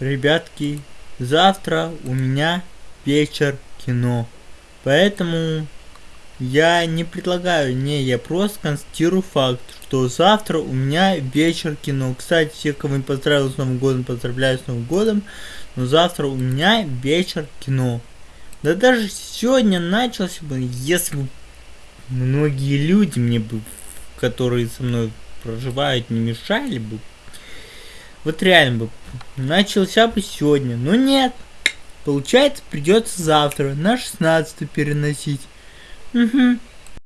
ребятки, завтра у меня вечер кино. Поэтому я не предлагаю, не, я просто констатирую факт, что завтра у меня вечер кино. Кстати, всех, кого не поздравил с Новым годом, поздравляю с Новым годом. Но завтра у меня вечер кино. Да даже сегодня начался бы, если бы многие люди мне бы, которые со мной проживают, не мешали бы. Вот реально бы начался бы сегодня. Но нет. Получается, придется завтра на 16 переносить. Угу.